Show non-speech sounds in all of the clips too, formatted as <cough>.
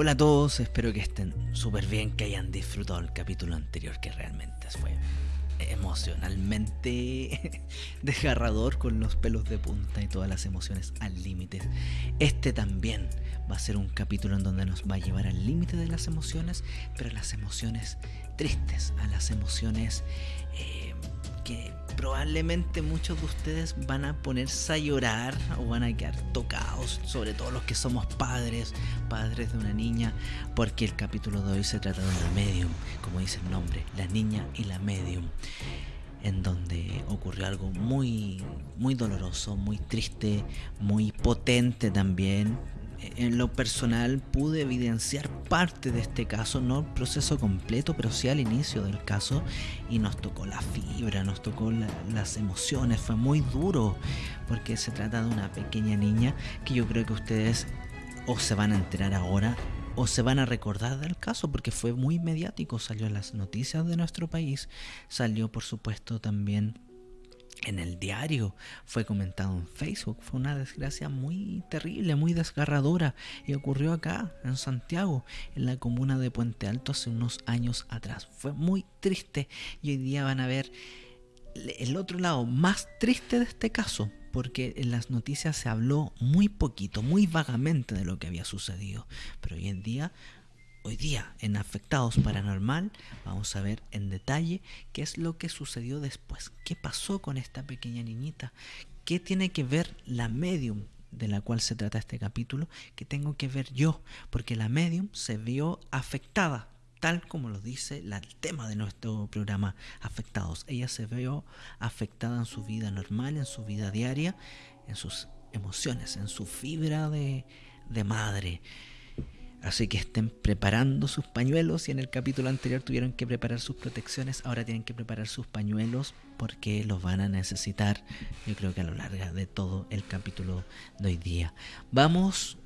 Hola a todos, espero que estén súper bien, que hayan disfrutado el capítulo anterior que realmente fue emocionalmente <laughs> desgarrador con los pelos de punta y todas las emociones al límite. Este también va a ser un capítulo en donde nos va a llevar al límite de las emociones, pero a las emociones tristes, a las emociones eh, que probablemente muchos de ustedes van a ponerse a llorar o van a quedar tocados, sobre todo los que somos padres, padres de una niña, porque el capítulo de hoy se trata de una medium, como dice el nombre, la niña y la medium, en donde ocurrió algo muy, muy doloroso, muy triste, muy potente también, en lo personal pude evidenciar parte de este caso, no el proceso completo, pero sí al inicio del caso, y nos tocó la fibra, nos tocó las emociones, fue muy duro, porque se trata de una pequeña niña que yo creo que ustedes o se van a enterar ahora o se van a recordar del caso porque fue muy mediático, salió en las noticias de nuestro país, salió por supuesto también en el diario, fue comentado en Facebook, fue una desgracia muy terrible, muy desgarradora y ocurrió acá, en Santiago, en la comuna de Puente Alto hace unos años atrás. Fue muy triste y hoy día van a ver el otro lado más triste de este caso, porque en las noticias se habló muy poquito, muy vagamente de lo que había sucedido, pero hoy en día Hoy día en Afectados Paranormal vamos a ver en detalle qué es lo que sucedió después, qué pasó con esta pequeña niñita, qué tiene que ver la medium de la cual se trata este capítulo, qué tengo que ver yo, porque la medium se vio afectada, tal como lo dice el tema de nuestro programa Afectados. Ella se vio afectada en su vida normal, en su vida diaria, en sus emociones, en su fibra de, de madre. Así que estén preparando sus pañuelos. Y en el capítulo anterior tuvieron que preparar sus protecciones, ahora tienen que preparar sus pañuelos porque los van a necesitar. Yo creo que a lo largo de todo el capítulo de hoy día. Vamos,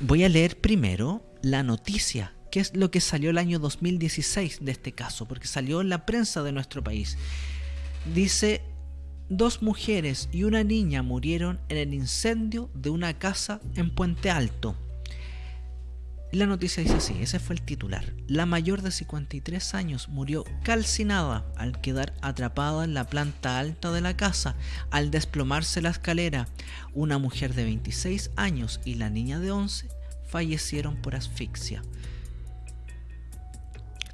voy a leer primero la noticia. ¿Qué es lo que salió el año 2016 de este caso? Porque salió en la prensa de nuestro país. Dice dos mujeres y una niña murieron en el incendio de una casa en Puente Alto. La noticia dice así, ese fue el titular. La mayor de 53 años murió calcinada al quedar atrapada en la planta alta de la casa al desplomarse la escalera. Una mujer de 26 años y la niña de 11 fallecieron por asfixia.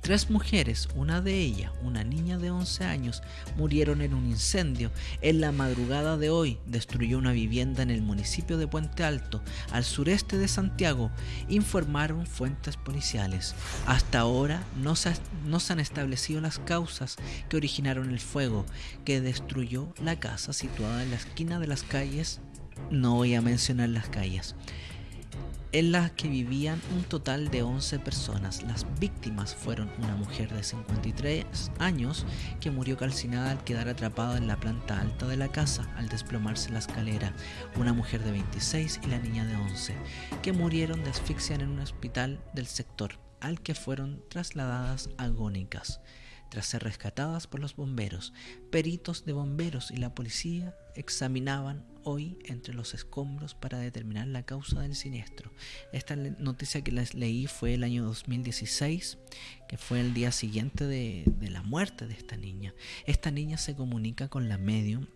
Tres mujeres, una de ellas, una niña de 11 años, murieron en un incendio. En la madrugada de hoy destruyó una vivienda en el municipio de Puente Alto, al sureste de Santiago, informaron fuentes policiales. Hasta ahora no se, no se han establecido las causas que originaron el fuego, que destruyó la casa situada en la esquina de las calles. No voy a mencionar las calles en las que vivían un total de 11 personas. Las víctimas fueron una mujer de 53 años que murió calcinada al quedar atrapada en la planta alta de la casa al desplomarse la escalera, una mujer de 26 y la niña de 11, que murieron de asfixia en un hospital del sector, al que fueron trasladadas agónicas. Tras ser rescatadas por los bomberos, peritos de bomberos y la policía examinaban hoy entre los escombros para determinar la causa del siniestro. Esta noticia que les leí fue el año 2016, que fue el día siguiente de, la muerte de esta niña. Esta niña se comunica con la medium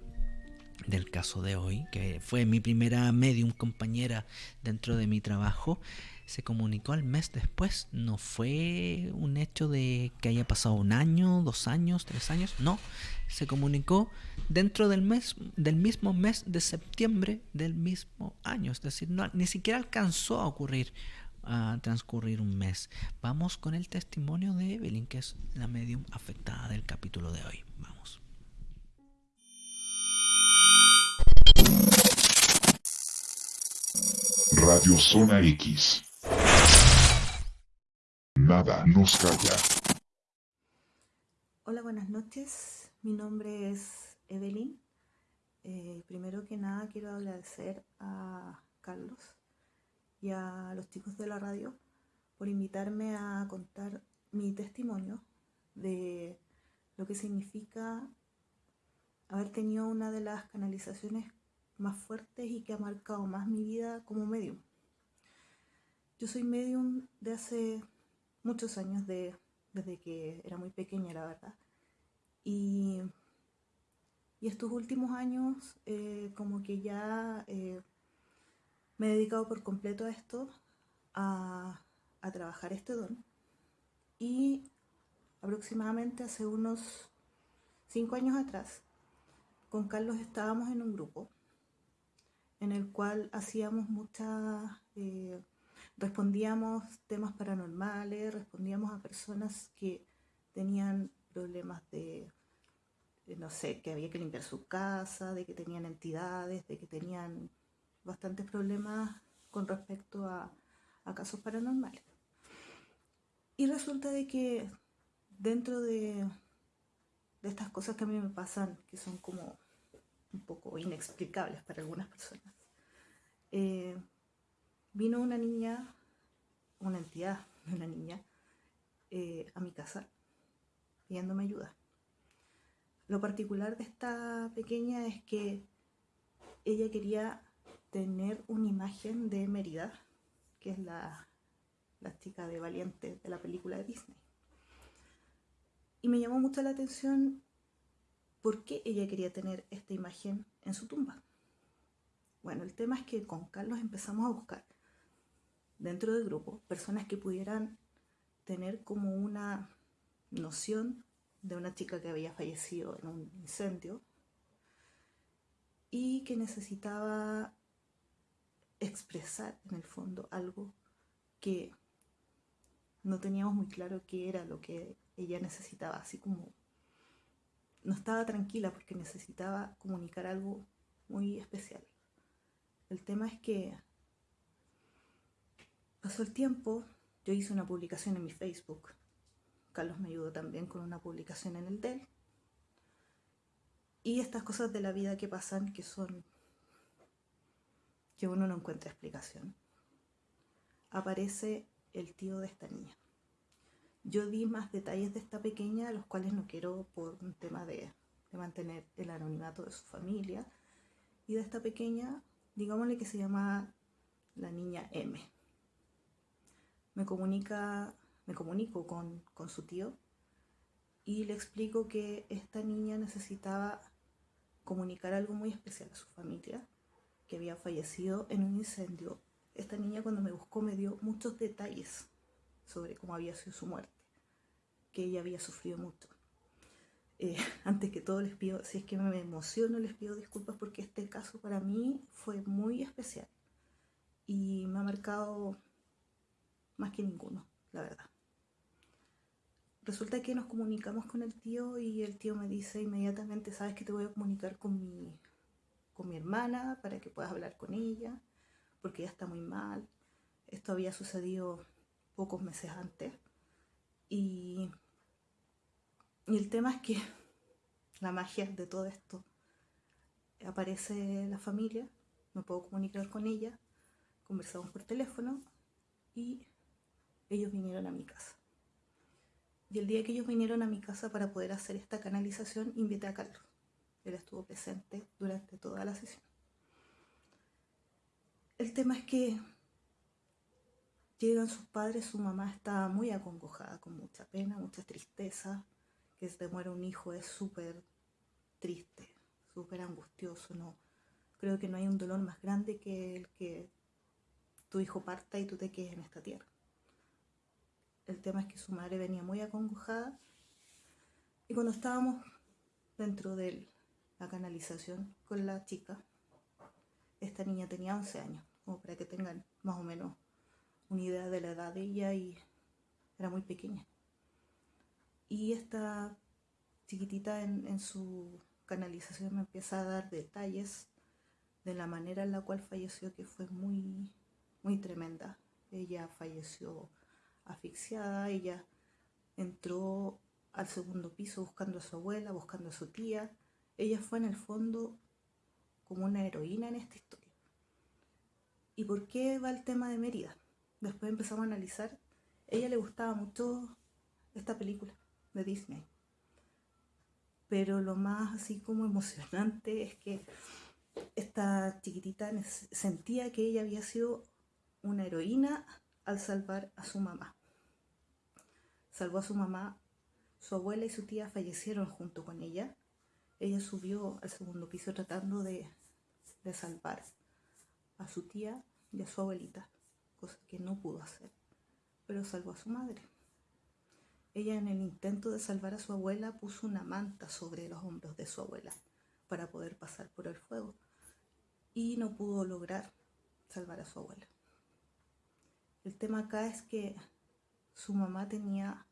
del caso de hoy, que fue mi primera medium compañera dentro de mi trabajo se comunicó al mes después. No fue un hecho de que haya pasado un año, dos años, tres años. No, se comunicó dentro del mes, del mismo mes de septiembre del mismo año. Es decir, no, ni siquiera alcanzó a ocurrir, a transcurrir un mes. Vamos con el testimonio de Evelyn, que es la medium afectada del capítulo de hoy. Vamos. Radio Zona X nada nos calla. Hola, buenas noches. Mi nombre es Evelyn. Eh, primero que nada quiero agradecer a Carlos y a los chicos de la radio por invitarme a contar mi testimonio de lo que significa haber tenido una de las canalizaciones más fuertes y que ha marcado más mi vida como medium. Yo soy medium de hace muchos años, de, desde que era muy pequeña, la verdad. Y, y estos últimos años, eh, como que ya eh, me he dedicado por completo a esto, a, a trabajar este don. Y aproximadamente hace unos cinco años atrás, con Carlos estábamos en un grupo en el cual hacíamos muchas eh, respondíamos temas paranormales, respondíamos a personas que tenían problemas de, no sé, que había que limpiar su casa, de que tenían entidades, de que tenían bastantes problemas con respecto a, casos paranormales. Y resulta de que dentro de, de estas cosas que a mí me pasan, que son como un poco inexplicables para algunas personas, eh, vino una niña, una entidad de <laughs> una niña, eh, a mi casa pidiéndome ayuda. Lo particular de esta pequeña es que ella quería tener una imagen de Mérida, que es la, la chica de Valiente de la película de Disney. Y me llamó mucho la atención por qué ella quería tener esta imagen en su tumba. Bueno, el tema es que con Carlos empezamos a buscar dentro del grupo personas que pudieran tener como una noción de una chica que había fallecido en un incendio y que necesitaba expresar en el fondo algo que no teníamos muy claro qué era lo que ella necesitaba, así como no estaba tranquila porque necesitaba comunicar algo muy especial. El tema es que Pasó el tiempo, yo hice una publicación en mi Facebook. Carlos me ayudó también con una publicación en el DEL. Y estas cosas de la vida que pasan que son que uno no encuentra explicación. Aparece el tío de esta niña. Yo di más detalles de esta pequeña, los cuales no quiero por un tema de, de mantener el anonimato de su familia. Y de esta pequeña, digámosle que se llama la niña M me, comunica, me comunico con, con su tío y le explico que esta niña necesitaba comunicar algo muy especial a su familia, que había fallecido en un incendio. Esta niña cuando me buscó me dio muchos detalles sobre cómo había sido su muerte, que ella había sufrido mucho. Eh, <laughs> antes que todo les pido, si es que me emociono, les pido disculpas porque este caso para mí fue muy especial y me ha marcado más que ninguno, la verdad. Resulta que nos comunicamos con el tío y el tío me dice inmediatamente, sabes que te voy a comunicar con mi, con mi hermana para que puedas hablar con ella, porque ella está muy mal. Esto había sucedido pocos meses antes. Y, y el tema es que <laughs> la magia de todo esto, aparece la familia, me puedo comunicar con ella, conversamos por teléfono y ellos vinieron a mi casa. Y el día que ellos vinieron a mi casa para poder hacer esta canalización, invité a Carlos. Él estuvo presente durante toda la sesión. El tema es que llegan sus padres, su mamá está muy acongojada, con mucha pena, mucha tristeza, que se te muere un hijo es súper triste, súper angustioso, no. Creo que no hay un dolor más grande que el que tu hijo parta y tú te quedes en esta tierra. El tema es que su madre venía muy acongojada y cuando estábamos dentro de la canalización con la chica, esta niña tenía 11 años, como para que tengan más o menos una idea de la edad de ella y era muy pequeña. Y esta chiquitita en, su canalización me empieza a dar detalles de la manera en la cual falleció, que fue muy, muy tremenda. Ella falleció asfixiada, ella entró al segundo piso buscando a su abuela, buscando a su tía. Ella fue en el fondo como una heroína en esta historia. ¿Y por qué va el tema de Mérida? Después empezamos a analizar. ella le gustaba mucho esta película de Disney. Pero lo más así como emocionante es que esta chiquitita sentía que ella había sido una heroína al salvar a su mamá. Salvó a su mamá, su abuela y su tía fallecieron junto con ella. Ella subió al segundo piso tratando de, de salvar a su tía y a su abuelita, cosa que no pudo hacer, pero salvó a su madre. Ella en el intento de salvar a su abuela puso una manta sobre los hombros de su abuela para poder pasar por el fuego y no pudo lograr salvar a su abuela. El tema acá es que su mamá tenía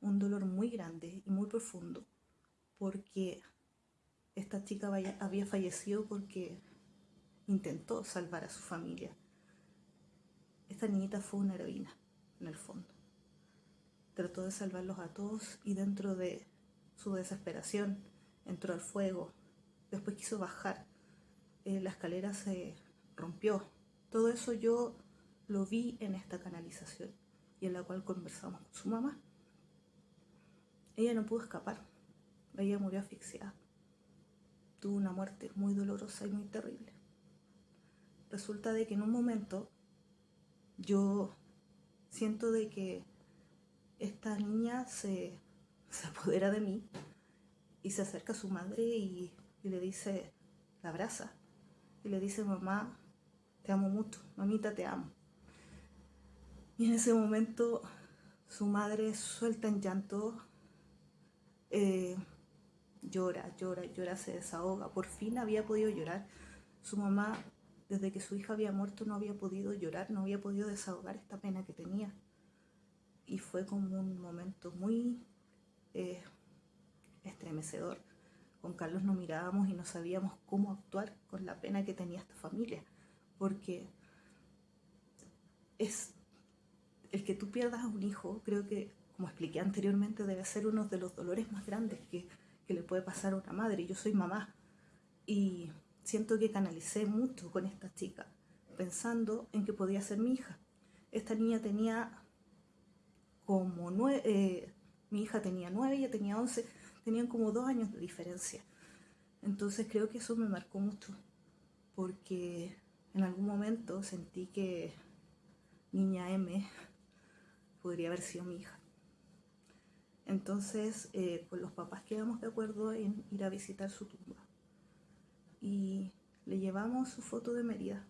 un dolor muy grande y muy profundo porque esta chica había fallecido porque intentó salvar a su familia. Esta niñita fue una heroína, en el fondo. Trató de salvarlos a todos y dentro de su desesperación entró al fuego. Después quiso bajar. Eh, la escalera se rompió. Todo eso yo lo vi en esta canalización y en la cual conversamos con su mamá. Ella no pudo escapar. Ella murió asfixiada. Tuvo una muerte muy dolorosa y muy terrible. Resulta de que en un momento yo siento de que esta niña se, se apodera de mí y se acerca a su madre y, y le dice, la abraza y le dice, mamá, te amo mucho, mamita, te amo. Y en ese momento su madre suelta en llanto, eh, llora, llora, llora, se desahoga. Por fin había podido llorar. Su mamá, desde que su hija había muerto, no había podido llorar, no había podido desahogar esta pena que tenía. Y fue como un momento muy eh, estremecedor. Con Carlos nos mirábamos y no sabíamos cómo actuar con la pena que tenía esta familia. Porque es el que tú pierdas a un hijo, creo que, como expliqué anteriormente, debe ser uno de los dolores más grandes que, le puede pasar a una madre. Yo soy mamá y siento que canalicé mucho con esta chica, pensando en que podía ser mi hija. Esta niña tenía como nueve, eh, mi hija tenía nueve, ella tenía once, tenían como dos años de diferencia. Entonces creo que eso me marcó mucho, porque en algún momento sentí que niña M podría haber sido mi hija. Entonces, eh, con los papás quedamos de acuerdo en ir a visitar su tumba. Y le llevamos su foto de Mérida.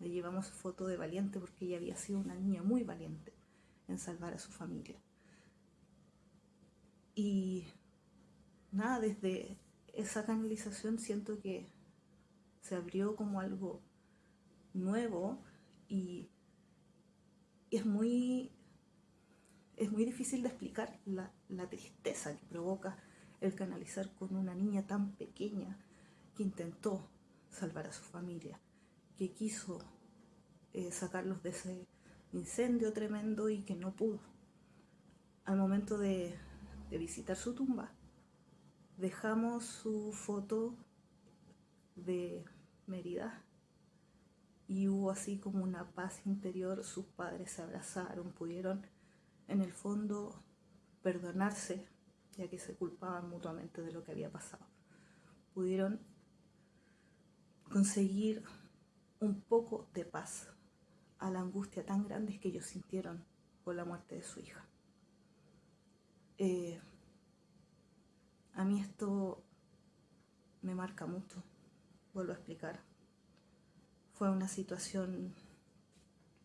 Le llevamos su foto de valiente porque ella había sido una niña muy valiente en salvar a su familia. Y nada, desde esa canalización siento que se abrió como algo nuevo y es muy, es muy difícil de explicar la, tristeza que provoca el canalizar con una niña tan pequeña que intentó salvar a su familia, que quiso eh, sacarlos de ese incendio tremendo y que no pudo. Al momento de, de visitar su tumba, dejamos su foto de Mérida y hubo así como una paz interior, sus padres se abrazaron, pudieron en el fondo perdonarse, ya que se culpaban mutuamente de lo que había pasado. Pudieron conseguir un poco de paz a la angustia tan grande que ellos sintieron por la muerte de su hija. Eh, a mí esto me marca mucho, vuelvo a explicar fue una situación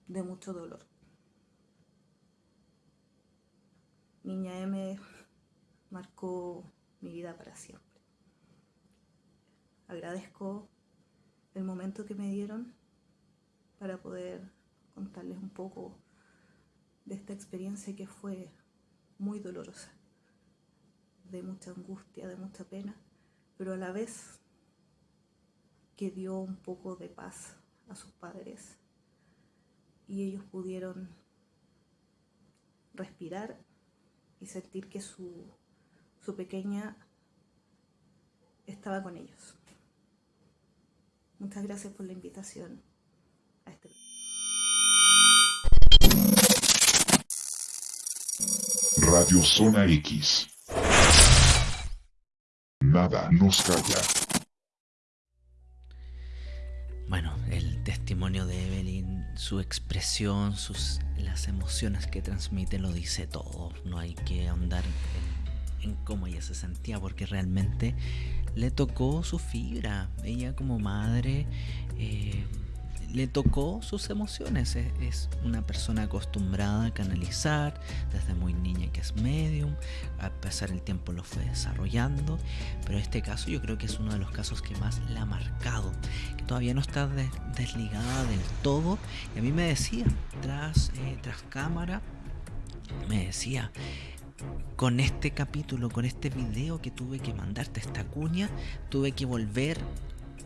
de mucho dolor. Niña M marcó mi vida para siempre. Agradezco el momento que me dieron para poder contarles un poco de esta experiencia que fue muy dolorosa, de mucha angustia, de mucha pena, pero a la vez que dio un poco de paz a sus padres y ellos pudieron respirar y sentir que su, su pequeña estaba con ellos. Muchas gracias por la invitación a este Radio Zona X. Nada nos calla. Bueno, el testimonio de su expresión, sus, las emociones que transmite lo dice todo. No hay que ahondar en, en cómo ella se sentía porque realmente le tocó su fibra. Ella como madre eh, le tocó sus emociones. Es, una persona acostumbrada a canalizar desde muy niña que es medium. A pesar del tiempo lo fue desarrollando. Pero este caso yo creo que es uno de los casos que más la ha marcado. Que todavía no está desligada del todo. Y a mí me decía, tras, eh, tras cámara, me decía con este capítulo, con este video que tuve que mandarte esta cuña, tuve que volver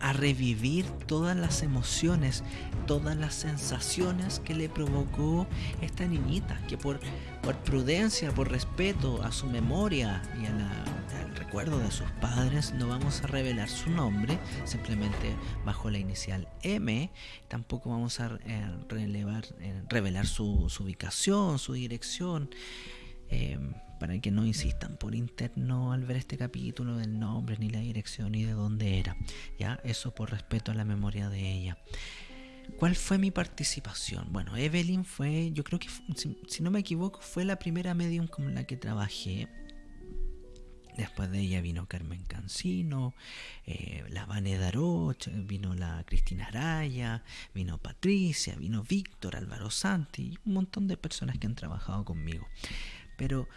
a revivir todas las emociones, todas las sensaciones que le provocó esta niñita, que por, por prudencia, por respeto a su memoria y al recuerdo de sus padres, no vamos a revelar su nombre, simplemente bajo la inicial M, tampoco vamos a eh, eh, revelar su, su ubicación, su dirección. Em, para que no insistan por interno al ver este capítulo del nombre, ni la dirección, ni de dónde era. Ya, eso por respeto a la memoria de ella. ¿Cuál fue mi participación? Bueno, Evelyn fue, yo creo que, si, no me equivoco, fue la primera medium con la que trabajé. Después de ella vino Carmen Cancino, eh, la Vane Daroch, vino la Cristina Araya, vino Patricia, vino Víctor, Álvaro Santi, un montón de personas que han trabajado conmigo. Pero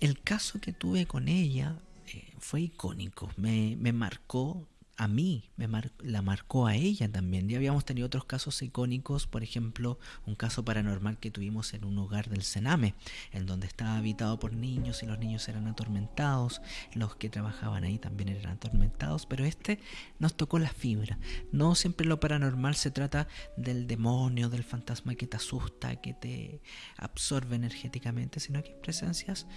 el caso que tuve con ella eh, fue icónico, me, me, marcó a mí, me la marcó a ella también. Ya habíamos tenido otros casos icónicos, por ejemplo, un caso paranormal que tuvimos en un hogar del Sename, en donde estaba habitado por niños y los niños eran atormentados, los que trabajaban ahí también eran atormentados, pero este nos tocó la fibra. No siempre lo paranormal se trata del demonio, del fantasma que te asusta, que te absorbe energéticamente, sino que hay presencias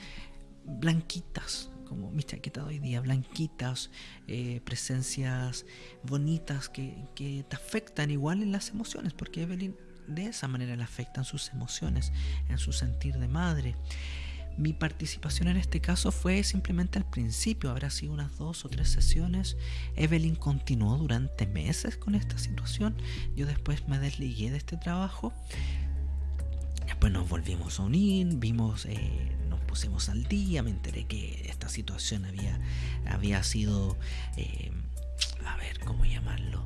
blanquitas, como mi chaqueta de hoy día, blanquitas, eh, presencias bonitas que, que, te afectan igual en las emociones, porque Evelyn de esa manera le afectan sus emociones, en su sentir de madre. Mi participación en este caso fue simplemente al principio, habrá sido unas dos o tres sesiones. Evelyn continuó durante meses con esta situación. Yo después me desligué de este trabajo. Después nos volvimos a unir, vimos eh, pusimos al día, me enteré que esta situación había, había sido, eh, a ver, ¿cómo llamarlo?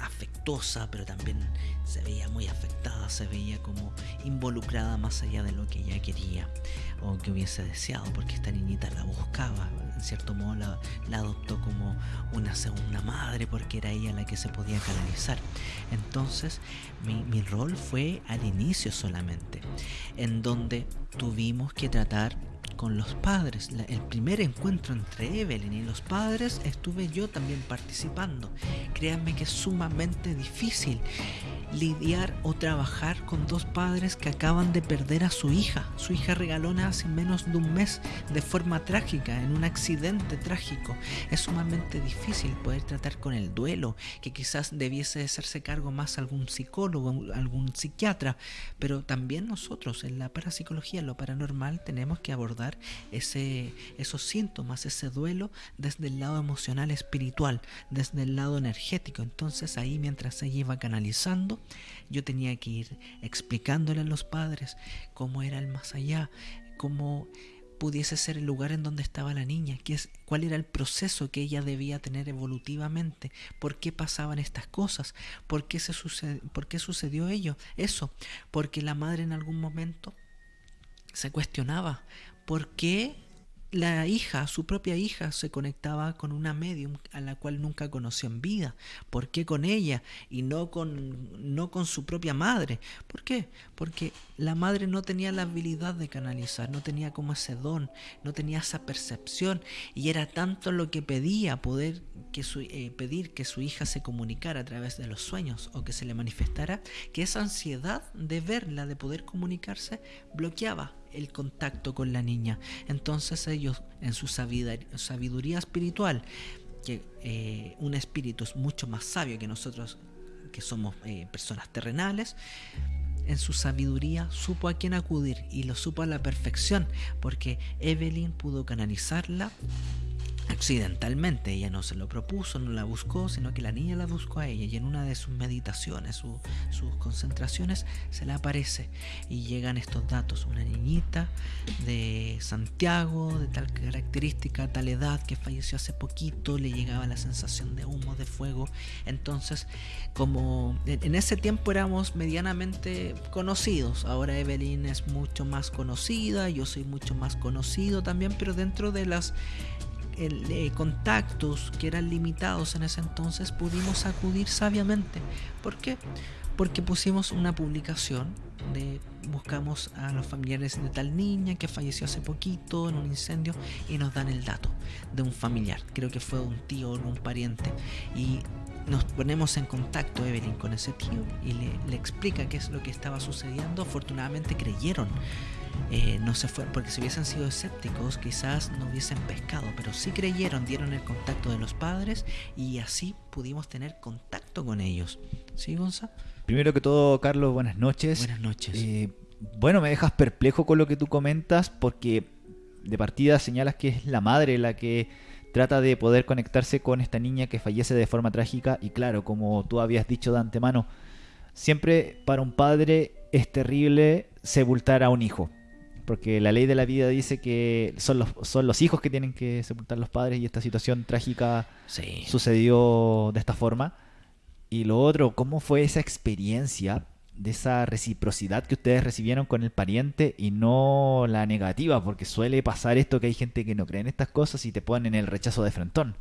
afectuosa, pero también se veía muy afectada, se veía como involucrada más allá de lo que ella quería o que hubiese deseado, porque esta niñita la buscaba, en cierto modo la, adoptó como una segunda madre, porque era ella la que se podía canalizar. Entonces, mi, mi rol fue al inicio solamente, en donde tuvimos que tratar con los padres. el primer encuentro entre Evelyn y los padres estuve yo también participando. Créanme que es sumamente difícil lidiar o trabajar con dos padres que acaban de perder a su hija. Su hija regalona hace menos de un mes de forma trágica, en un accidente trágico. Es sumamente difícil poder tratar con el duelo, que quizás debiese hacerse cargo más algún psicólogo, algún psiquiatra, pero también nosotros en la parapsicología, lo paranormal, tenemos que abordar ese, esos síntomas, ese duelo desde el lado emocional, espiritual, desde el lado energético. Entonces ahí mientras ella iba canalizando, yo tenía que ir explicándole a los padres cómo era el más allá, cómo pudiese ser el lugar en donde estaba la niña, qué es, cuál era el proceso que ella debía tener evolutivamente, por qué pasaban estas cosas, por qué, se por qué sucedió ello, eso, porque la madre en algún momento se cuestionaba por qué la hija, su propia hija, se conectaba con una medium a la cual nunca conoció en vida. ¿Por qué con ella y no con, no con su propia madre? ¿Por qué? Porque la madre no tenía la habilidad de canalizar, no tenía como ese don, no tenía esa percepción y era tanto lo que pedía poder que su, eh, pedir que su hija se comunicara a través de los sueños o que se le manifestara, que esa ansiedad de verla, de poder comunicarse, bloqueaba el contacto con la niña. Entonces ellos, en su sabiduría espiritual, que eh, un espíritu es mucho más sabio que nosotros, que somos eh, personas terrenales, en su sabiduría supo a quién acudir y lo supo a la perfección, porque Evelyn pudo canalizarla accidentalmente. Ella no se lo propuso, no la buscó, sino que la niña la buscó a ella y en una de sus meditaciones, sus concentraciones, se le aparece y llegan estos datos. Una niñita de Santiago, de tal característica, tal edad, que falleció hace poquito, le llegaba la sensación de humo, de fuego. Entonces, como en ese tiempo éramos medianamente conocidos, ahora Evelyn es mucho más conocida, yo soy mucho más conocido también, pero dentro de las eh, contactos que eran limitados en ese entonces, pudimos acudir sabiamente. ¿Por qué? Porque pusimos una publicación de buscamos a los familiares de tal niña que falleció hace poquito en un incendio y nos dan el dato de un familiar, creo que fue un tío o un pariente y nos ponemos en contacto Evelyn con ese tío y le, le explica qué es lo que estaba sucediendo, afortunadamente creyeron eh, no se fueron, porque si hubiesen sido escépticos quizás no hubiesen pescado, pero sí creyeron, dieron el contacto de los padres y así pudimos tener contacto con ellos. ¿Sí, Gonza? Primero que todo, Carlos, buenas noches. Buenas noches. Eh, bueno, me dejas perplejo con lo que tú comentas porque de partida señalas que es la madre la que trata de poder conectarse con esta niña que fallece de forma trágica y claro, como tú habías dicho de antemano, siempre para un padre es terrible sepultar a un hijo porque la ley de la vida dice que son los, son los hijos que tienen que sepultar los padres y esta situación trágica sucedió de esta forma. Y lo otro, ¿cómo fue esa experiencia de esa reciprocidad que ustedes recibieron con el pariente y no la negativa? Porque suele pasar esto que hay gente que no cree en estas cosas y te ponen el rechazo de frentón.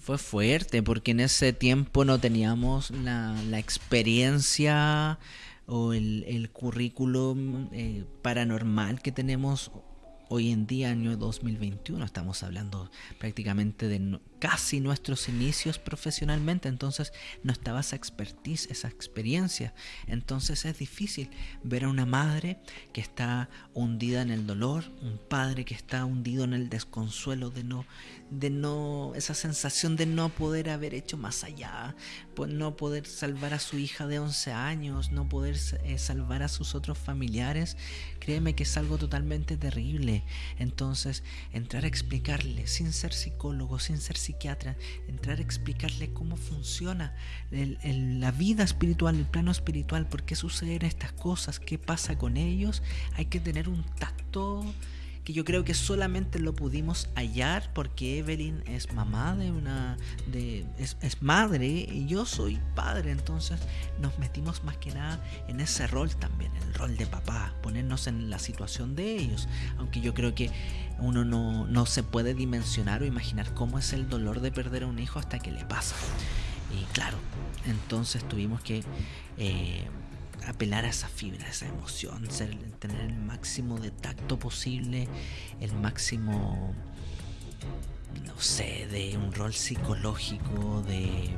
Fue fuerte porque en ese tiempo no teníamos la, la experiencia o el, el currículum eh, paranormal que tenemos hoy en día, año 2021, estamos hablando prácticamente de casi nuestros inicios profesionalmente, entonces no estaba esa expertise, esa experiencia. Entonces es difícil ver a una madre que está hundida en el dolor, un padre que está hundido en el desconsuelo de no, de no, esa sensación de no poder haber hecho más allá, no poder salvar a su hija de 11 años, no poder eh, salvar a sus otros familiares, créeme que es algo totalmente terrible. Entonces, entrar a explicarle, sin ser psicólogo, sin ser psiquiatra, entrar a explicarle cómo funciona la vida espiritual, el plano espiritual, por qué suceden estas cosas, qué pasa con ellos, hay que tener un tacto que yo creo que solamente lo pudimos hallar porque Evelyn es mamá de una de es, madre y yo soy padre entonces nos metimos más que nada en ese rol también el rol de papá ponernos en la situación de ellos aunque yo creo que uno no, no se puede dimensionar o imaginar cómo es el dolor de perder a un hijo hasta que le pasa. Y claro entonces tuvimos que eh, apelar a esa fibra, a esa emoción, tener el máximo de tacto posible, el máximo, no sé, de un rol psicológico, de,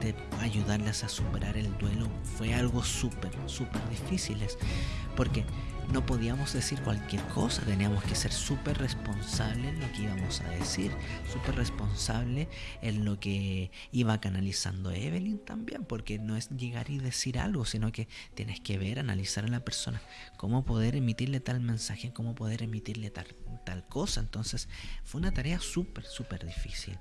de ayudarlas a superar el duelo, fue algo súper, súper difícil. Porque no podíamos decir cualquier cosa, teníamos que ser súper responsables en lo que íbamos a decir, súper responsable en lo que iba canalizando Evelyn también, porque no es llegar y decir algo, sino que tienes que ver, analizar a la persona, cómo poder emitirle tal mensaje, cómo poder emitirle tal, tal cosa. Entonces fue una tarea súper, súper difícil.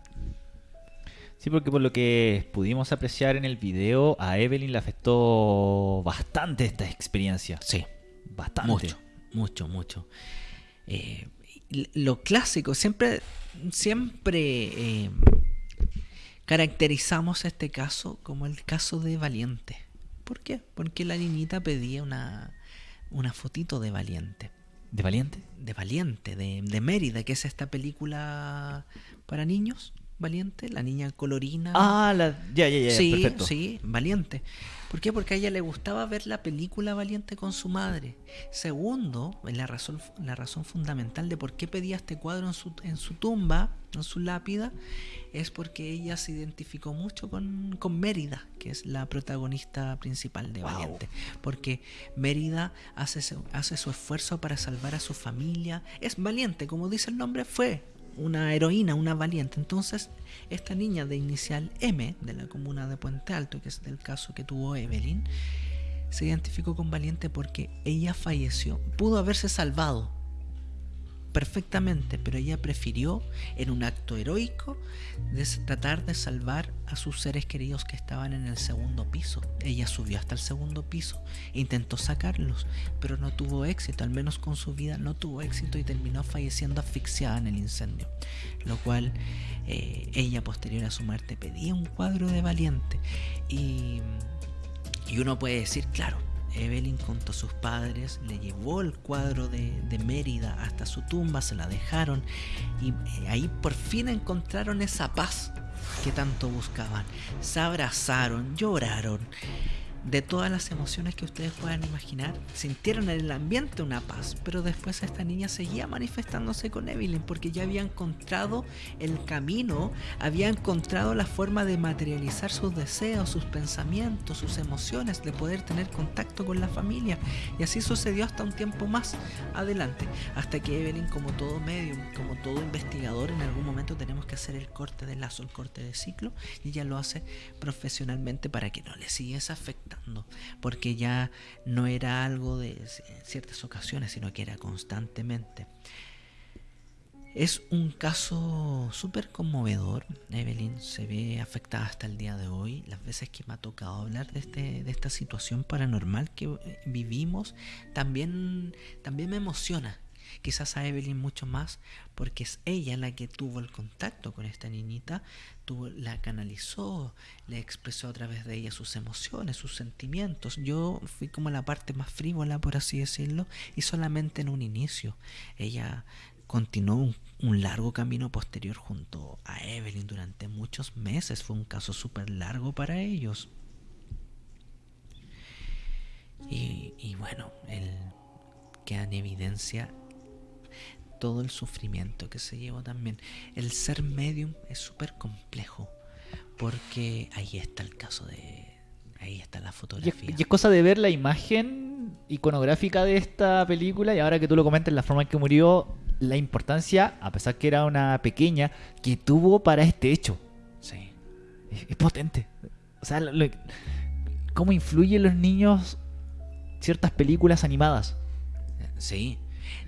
Sí, porque por lo que pudimos apreciar en el video, a Evelyn le afectó bastante esta experiencia. Sí, Bastante. Mucho, mucho, mucho. Eh, lo clásico, siempre, siempre eh, caracterizamos este caso como el caso de Valiente. ¿Por qué? Porque la niñita pedía una, una fotito de Valiente. ¿De Valiente? De Valiente, de, de Mérida, que es esta película para niños. Valiente, la niña colorina. Ah, la, ya, ya, ya, sí, Sí, Valiente. ¿Por qué? Porque a ella le gustaba ver la película Valiente con su madre. Segundo, la razón, la razón fundamental de por qué pedía este cuadro en su, en su tumba, en su lápida, es porque ella se identificó mucho con, con Mérida, que es la protagonista principal de Valiente. Porque Mérida hace, hace su esfuerzo para salvar a su familia. Es valiente, como dice el nombre, fue una heroína, una valiente. Entonces, esta niña de inicial M, de la comuna de Puente Alto, que es del caso que tuvo Evelyn, se identificó con valiente porque ella falleció. Pudo haberse salvado perfectamente, pero ella prefirió, en un acto heroico, tratar de salvar a sus seres queridos que estaban en el segundo piso. Ella subió hasta el segundo piso, intentó sacarlos, pero no tuvo éxito, al menos con su vida no tuvo éxito y terminó falleciendo asfixiada en el incendio. Lo cual eh, ella posterior a su muerte pedía un cuadro de valiente y, y uno puede decir, claro, Evelyn junto a sus padres le llevó el cuadro de, de Mérida hasta su tumba, se la dejaron y eh, ahí por fin encontraron esa paz que tanto buscaban. Se abrazaron, lloraron. De todas las emociones que ustedes puedan imaginar, sintieron en el ambiente una paz, pero después esta niña seguía manifestándose con Evelyn porque ya había encontrado el camino, había encontrado la forma de materializar sus deseos, sus pensamientos, sus emociones, de poder tener contacto con la familia. Y así sucedió hasta un tiempo más adelante, hasta que Evelyn, como todo medium, como todo investigador, en algún momento tenemos que hacer el corte de lazo, el corte de ciclo, y ella lo hace profesionalmente para que no le siguiese porque ya no era algo de ciertas ocasiones, sino que era constantemente. Es un caso súper conmovedor. Evelyn se ve afectada hasta el día de hoy. Las veces que me ha tocado hablar de, este, de esta situación paranormal que eh, vivimos, también, también me emociona. Quizás a Evelyn mucho más porque es ella la que tuvo el contacto con esta niñita, tuvo, la canalizó, le expresó a través de ella sus emociones, sus sentimientos. Yo fui como la parte más frívola, por así decirlo, y solamente en un inicio. Ella continuó un, largo camino posterior junto a Evelyn durante muchos meses. Fue un caso súper largo para ellos. Y, y bueno, el, queda en evidencia todo el sufrimiento que se llevó también. El ser medium es súper complejo porque ahí está el caso de... Ahí está la Y fotografía. es, y es cosa de ver la imagen iconográfica de esta película y ahora que tú lo comentas, la forma en que murió, la importancia, a pesar que era una pequeña, que tuvo para este hecho. Sí. Es, es potente. O sea, lo- lo- cómo influyen los niños ciertas películas animadas. Sí.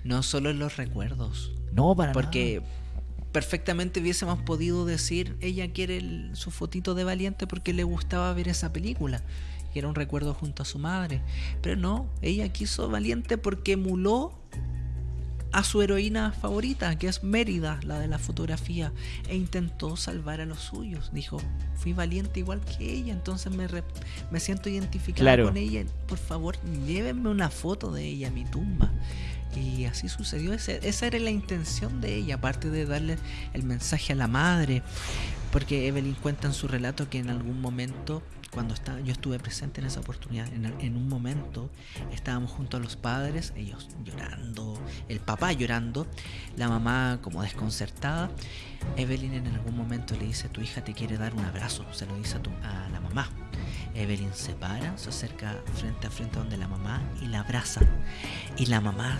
No solo en los recuerdos. No, para Porque nada. perfectamente hubiésemos podido decir, ella quiere el- su fotito de valiente porque le gustaba ver esa película. Y era un recuerdo junto a su madre. Pero no, ella quiso valiente porque emuló a su heroína favorita, que es Mérida, la de la fotografía, e intentó salvar a los suyos. Dijo, fui valiente igual que ella, entonces me, re- me siento identificada Claro. con ella. Por favor, llévenme una foto de ella a mi tumba. Y así sucedió. Ese- esa era la intención de ella, aparte de darle el mensaje a la madre. Porque Evelyn cuenta en su relato que en algún momento, cuando estaba, yo estuve presente en esa oportunidad, en, en un momento estábamos junto a los padres, ellos llorando, el papá llorando, la mamá como desconcertada. Evelyn en algún momento le dice, tu hija te quiere dar un abrazo, se lo dice a, tu- a la mamá. Evelyn se para, se acerca frente a frente donde la mamá y la abraza. Y la mamá,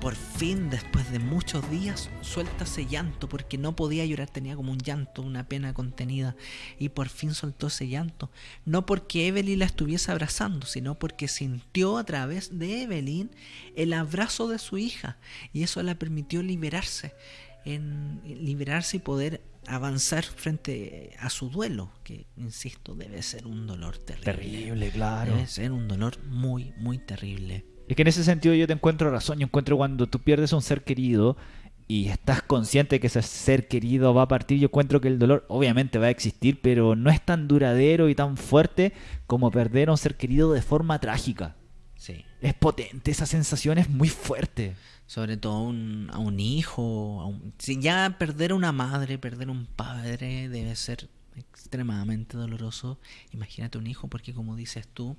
por fin, después de muchos días, suelta ese llanto porque no podía llorar, tenía como un llanto, una pena contenida. Y por fin soltó ese llanto. No porque Evelyn la estuviese abrazando, sino porque sintió a través de Evelyn el abrazo de su hija. Y eso la permitió liberarse, en liberarse y poder avanzar frente a su duelo, que, insisto, debe ser un dolor terrible. Terrible, claro. Debe ser un dolor muy, muy terrible. Es que en ese sentido yo te encuentro razón. Yo encuentro cuando tú pierdes a un ser querido y estás consciente de que ese ser querido va a partir, yo encuentro que el dolor obviamente va a existir, pero no es tan duradero y tan fuerte como perder a un ser querido de forma trágica. Sí. Es potente, esa sensación es muy fuerte. Sobre todo a un, a un hijo. a un- si ya perder a una madre, perder un padre debe ser extremadamente doloroso. Imagínate un hijo, porque como dices tú,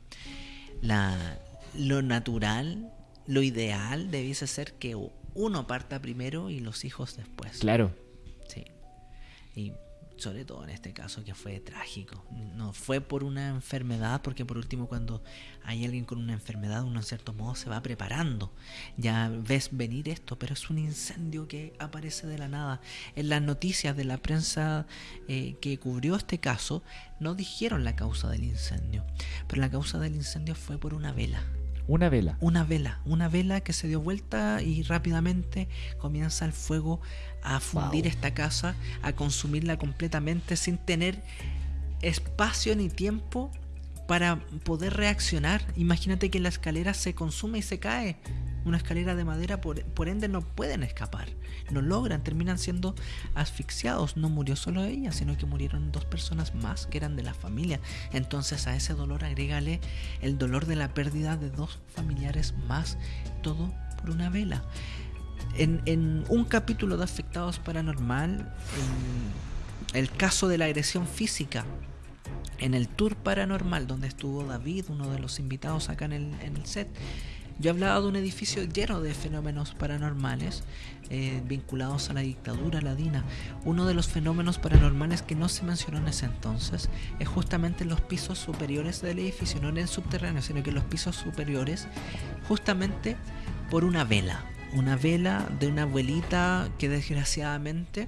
la, lo natural, lo ideal debiese ser que uno parta primero y los hijos después. Claro. Sí. Y sobre todo en este caso que fue trágico. No fue por una enfermedad, porque por último cuando hay alguien con una enfermedad, uno en cierto modo se va preparando. Ya ves venir esto, pero es un incendio que aparece de la nada. En las noticias de la prensa eh, que cubrió este caso, no dijeron la causa del incendio, pero la causa del incendio fue por una vela. Una vela. Una vela, una vela que se dio vuelta y rápidamente comienza el fuego a fundir Wow. esta casa, a consumirla completamente sin tener espacio ni tiempo para poder reaccionar. Imagínate que la escalera se consume y se cae. Una escalera de madera, por, ende, no pueden escapar. No logran, terminan siendo asfixiados. No murió solo ella, sino que murieron dos personas más que eran de la familia. Entonces a ese dolor agrégale el dolor de la pérdida de dos familiares más. Todo por una vela. En, un capítulo de Afectados Paranormal, el caso de la agresión física en el tour paranormal donde estuvo David, uno de los invitados acá en el, set, yo hablaba de un edificio lleno de fenómenos paranormales eh, vinculados a la dictadura ladina. Uno de los fenómenos paranormales que no se mencionó en ese entonces es justamente en los pisos superiores del edificio, no en el subterráneo, sino que en los pisos superiores, justamente por una vela. Una vela de una abuelita que desgraciadamente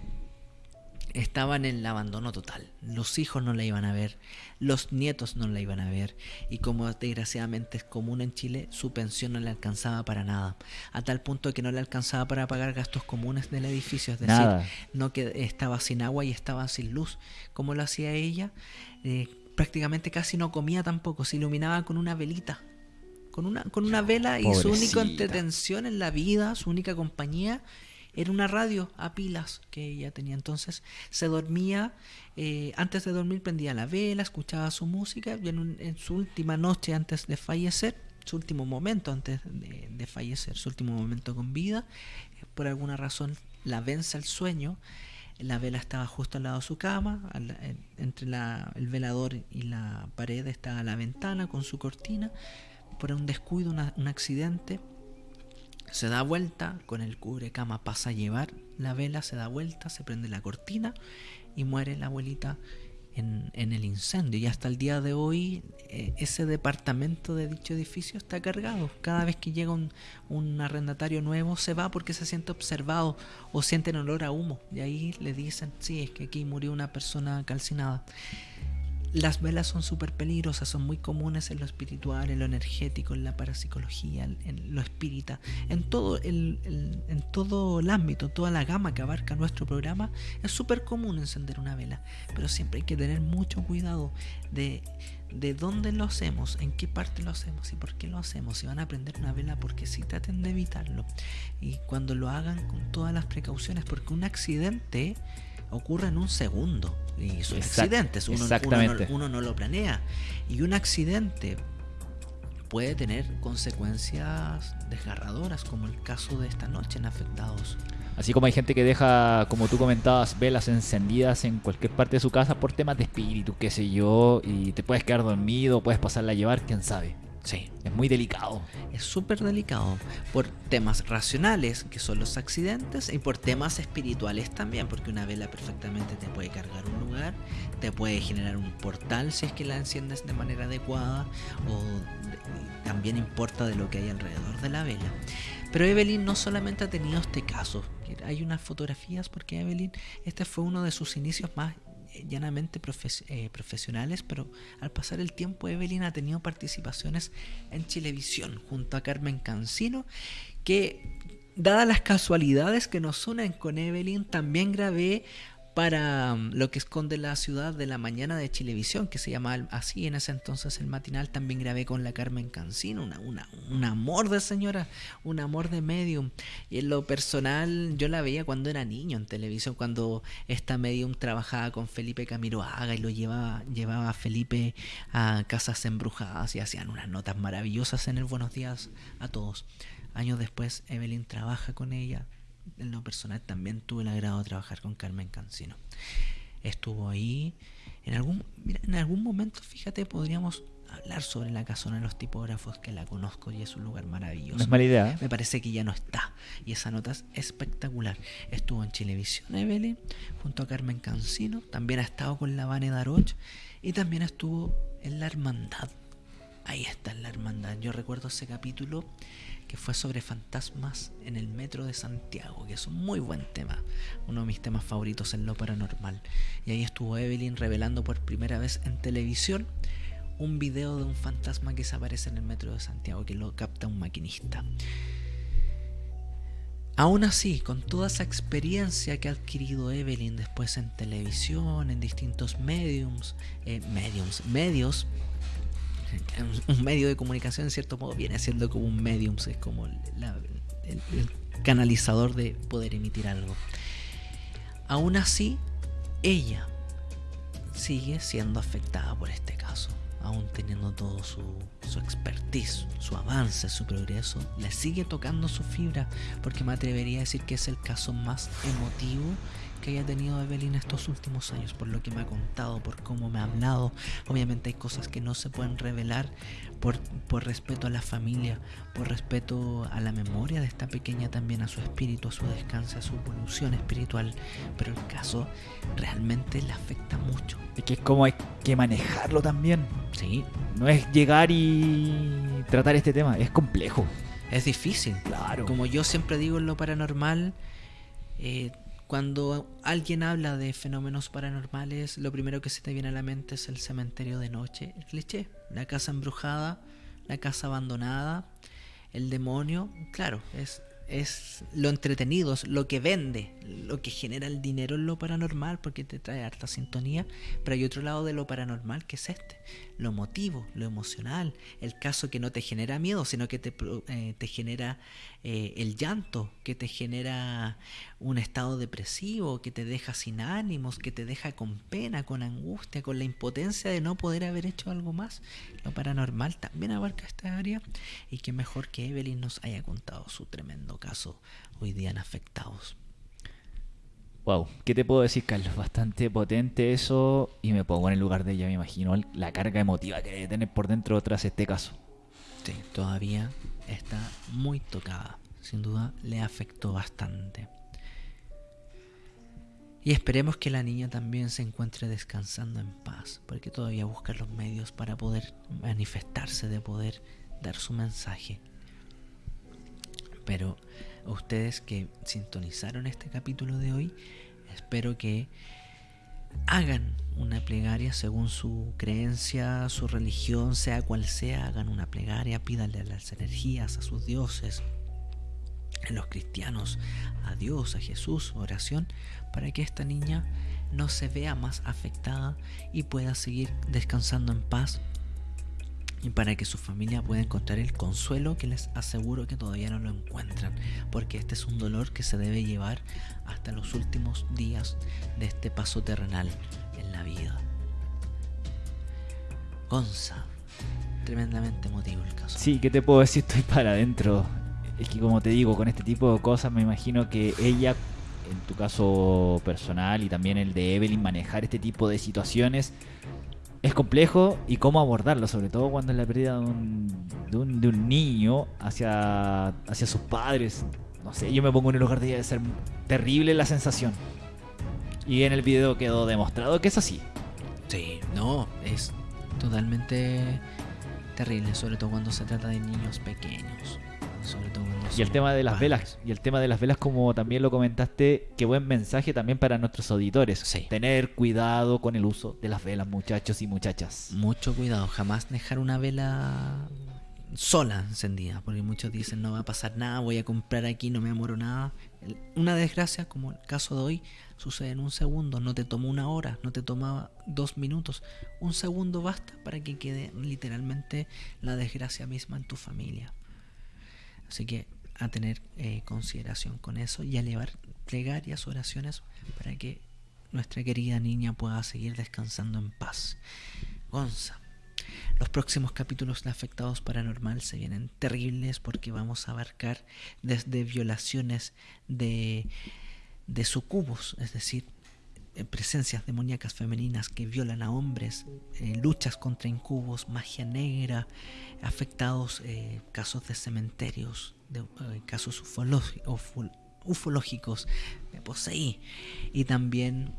estaba en el abandono total. Los hijos no la iban a ver, los nietos no la iban a ver y como desgraciadamente es común en Chile, su pensión no le alcanzaba para nada, a tal punto que no le alcanzaba para pagar gastos comunes del edificio, es decir, Nada. no que estaba sin agua y estaba sin luz, como lo hacía ella, eh, prácticamente casi no comía tampoco, se iluminaba con una velita. Con una, con una vela y su única entretención en la vida, su única compañía, era una radio a pilas que ella tenía. Entonces se dormía, eh, antes de dormir prendía la vela, escuchaba su música y en, su última noche antes de fallecer, su último momento antes de, fallecer, su último momento con vida, eh, por alguna razón la vence el sueño. La vela estaba justo al lado de su cama, entre el velador y la pared estaba la ventana con su cortina. Por un descuido, un accidente, se da vuelta, con el cubrecama pasa a llevar la vela, se da vuelta, se prende la cortina y muere la abuelita en, el incendio. Y hasta el día de hoy eh, ese departamento de dicho edificio está cargado. Cada vez que llega un, un arrendatario nuevo se va porque se siente observado o sienten olor a humo. Y ahí le dicen, sí, es que aquí murió una persona calcinada. Las velas son súper peligrosas, son muy comunes en lo espiritual, en lo energético, en la parapsicología, en- lo espírita, en todo el, el- en todo el ámbito, toda la gama que abarca nuestro programa, es súper común encender una vela, pero siempre hay que tener mucho cuidado de, de dónde lo hacemos, en qué parte lo hacemos y por qué lo hacemos. Si van a prender una vela, porque si traten de evitarlo y cuando lo hagan con todas las precauciones, porque un accidente ocurre en un segundo y son Exact- accidentes, uno, uno no- exactamente. uno no lo planea y un accidente puede tener consecuencias desgarradoras como el caso de esta noche en afectados. Así como hay gente que deja, como tú comentabas, velas encendidas en cualquier parte de su casa por temas de espíritu, qué sé yo, y te puedes quedar dormido, puedes pasarla a llevar, quién sabe. Sí, Es muy delicado. es súper delicado por temas racionales, que son los accidentes, y por temas espirituales también, porque una vela perfectamente te puede cargar un lugar, te puede generar un portal si es que la enciendes de manera adecuada, o también importa de lo que hay alrededor de la vela. Pero Evelyn no solamente ha tenido este caso, hay unas fotografías porque Evelyn, este fue uno de sus inicios más llanamente profes- eh, profesionales, pero al pasar el tiempo Evelyn ha tenido participaciones en Chilevisión junto a Carmen Cancino, que dadas las casualidades que nos unen con Evelyn, también grabé para mm, lo que esconde la ciudad de la mañana de Chilevisión, que se llamaba así en ese entonces el matinal, también grabé con la Carmen Cancino, una, una- un amor de señora, un amor de medium. Y en lo personal, yo la veía cuando era niño en televisión, cuando esta medium trabajaba con Felipe Camiroaga y lo llevaba, llevaba a Felipe a casas embrujadas y hacían unas notas maravillosas en el Buenos Días a todos. Años después, Evelyn trabaja con ella. En lo personal también tuve el agrado de trabajar con Carmen Cancino. Estuvo ahí. En algún, mira, en algún momento, fíjate, podríamos hablar sobre la casona de los tipógrafos, que la conozco y es un lugar maravilloso. No es mala idea. ¿eh? Me parece que ya no está. Y esa nota es espectacular. Estuvo en Chilevisión Evelyn, junto a Carmen Cancino. También ha estado con la Vane Daroch. Y también estuvo en La Hermandad. Ahí está en La Hermandad. Yo recuerdo ese capítulo que fue sobre fantasmas en el metro de Santiago, que es un muy buen tema. Uno de mis temas favoritos en lo paranormal. Y ahí estuvo Evelyn revelando por primera vez en televisión un video de un fantasma que se aparece en el metro de Santiago, que lo capta un maquinista. Aún así, con toda esa experiencia que ha adquirido Evelyn después en televisión, en distintos mediums, eh, mediums, medios, un medio de comunicación en cierto modo viene siendo como un medium, es como el canalizador de poder emitir algo. Aún así, ella sigue siendo afectada por este caso. Aún teniendo todo su, su expertise, su avance, su progreso, le sigue tocando su fibra, porque me atrevería a decir que es el caso más emotivo que haya tenido Evelyn estos últimos años, por lo que me ha contado, por cómo me ha hablado. Obviamente hay cosas que no se pueden revelar por, por respeto a la familia, por respeto a la memoria de esta pequeña también, a su espíritu, a su descanso, a su evolución espiritual. Pero el caso realmente le afecta mucho. Es que es como hay que manejarlo también. Sí, No es llegar y tratar este tema, es complejo. es difícil. Claro. Como yo siempre digo en lo paranormal, eh, cuando alguien habla de fenómenos paranormales, lo primero que se te viene a la mente es el cementerio de noche, el cliché, la casa embrujada, la casa abandonada, el demonio, claro, es, es lo entretenido, es lo que vende, lo que genera el dinero en lo paranormal porque te trae harta sintonía, pero hay otro lado de lo paranormal que es este, lo emotivo, lo emocional, el caso que no te genera miedo, sino que te, eh, te genera eh, el llanto, que te genera un estado depresivo, que te deja sin ánimos, que te deja con pena, con angustia, con la impotencia de no poder haber hecho algo más. Lo paranormal también abarca esta área y que mejor que Evelyn nos haya contado su tremendo caso hoy día en afectados. Wow, ¿qué te puedo decir, Carlos? Bastante potente eso y me pongo en el lugar de ella, me imagino la carga emotiva que debe tener por dentro tras este caso. Sí, todavía está muy tocada. Sin duda le afectó bastante. Y esperemos que la niña también se encuentre descansando en paz, porque todavía busca los medios para poder manifestarse, de poder dar su mensaje. Pero ustedes que sintonizaron este capítulo de hoy, espero que hagan una plegaria según su creencia, su religión, sea cual sea, hagan una plegaria, pídanle a las energías, a sus dioses, en los cristianos, a Dios, a Jesús, oración, para que esta niña no se vea más afectada y pueda seguir descansando en paz y para que su familia pueda encontrar el consuelo que les aseguro que todavía no lo encuentran, porque este es un dolor que se debe llevar hasta los últimos días de este paso terrenal en la vida. Gonza, tremendamente emotivo el caso. Sí, ¿qué te puedo decir? Estoy para adentro. Es que como te digo, con este tipo de cosas me imagino que ella, en tu caso personal y también el de Evelyn, manejar este tipo de situaciones es complejo y cómo abordarlo, sobre todo cuando es la pérdida de un, de un, de un niño hacia, hacia sus padres. No sé, yo me pongo en el lugar de debe ser terrible la sensación. Y en el video quedó demostrado que es así. Sí, no, es totalmente terrible, sobre todo cuando se trata de niños pequeños. Sobre todo cuando Y el tema de las velas, y el tema de las velas como también lo comentaste, qué buen mensaje también para nuestros auditores. Sí. Tener cuidado con el uso de las velas, muchachos y muchachas. Mucho cuidado, jamás dejar una vela sola encendida, porque muchos dicen no va a pasar nada, voy a comprar aquí, no me amoro nada. Una desgracia, como el caso de hoy, sucede en un segundo, no te tomó una hora, no te tomaba dos minutos, un segundo basta para que quede literalmente la desgracia misma en tu familia. Así que a tener eh, consideración con eso y a elevar plegarias, oraciones para que nuestra querida niña pueda seguir descansando en paz. Gonza, los próximos capítulos de Afectados Paranormal se vienen terribles porque vamos a abarcar desde violaciones de, de sucubos, es decir, presencias demoníacas femeninas que violan a hombres, eh, luchas contra incubos, magia negra, afectados eh, casos de cementerios, de, eh, casos ufológicos, me poseí, y también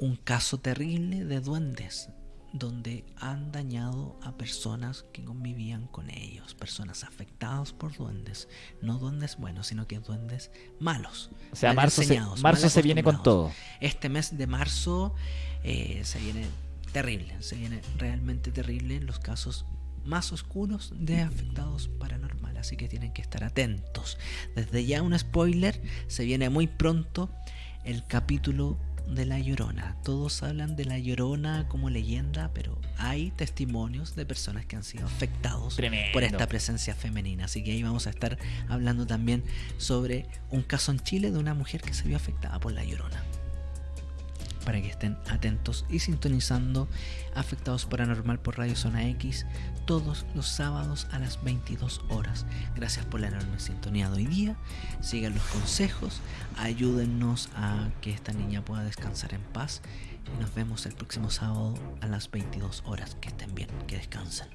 un caso terrible de duendes donde han dañado a personas que convivían con ellos, personas afectadas por duendes, no duendes buenos, sino que duendes malos. O sea, marzo se, marzo viene con todo. Este mes de marzo eh, se viene terrible, se viene realmente terrible los casos más oscuros de afectados paranormal, así que tienen que estar atentos. Desde ya un spoiler, se viene muy pronto el capítulo de la Llorona. Todos hablan de la Llorona como leyenda, pero hay testimonios de personas que han sido afectados Tremendo. por esta presencia femenina. Así que ahí vamos a estar hablando también sobre un caso en Chile de una mujer que se vio afectada por la Llorona para que estén atentos y sintonizando Afectados Paranormal por Radio Zona X todos los sábados a las 22 horas. Gracias por la enorme sintonía de hoy día. Sigan los consejos, ayúdennos a que esta niña pueda descansar en paz y nos vemos el próximo sábado a las 22 horas. Que estén bien, que descansen.